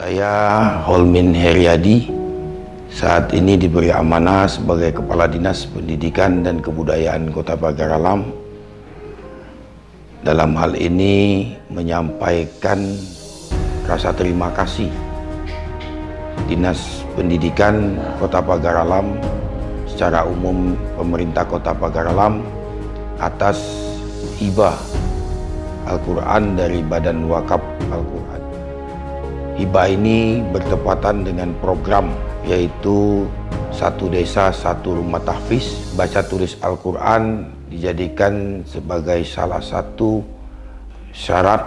Saya Holmin Heriadi saat ini diberi amanah sebagai Kepala Dinas Pendidikan dan Kebudayaan Kota Pagar Alam. Dalam hal ini menyampaikan rasa terima kasih Dinas Pendidikan Kota Pagar Alam secara umum pemerintah Kota Pagar Alam atas hibah Al-Quran dari Badan Wakaf Al-Quran. Hibah ini bertepatan dengan program yaitu satu desa satu rumah tahfiz baca tulis Al-Quran dijadikan sebagai salah satu syarat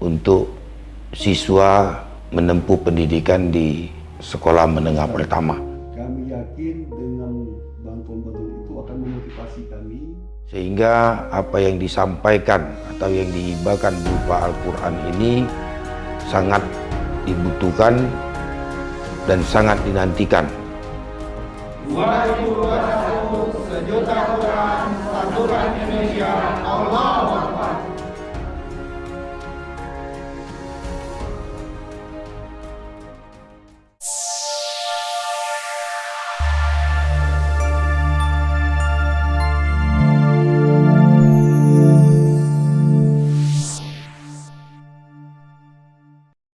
untuk siswa menempuh pendidikan di sekolah menengah pertama. Kami yakin dengan bantuan-bantuan itu akan memotivasi kami sehingga apa yang disampaikan atau yang dihibahkan berupa Al-Quran ini sangat dibutuhkan dan sangat dinantikan. 2021 sejuta Quran, satu Indonesia, Allah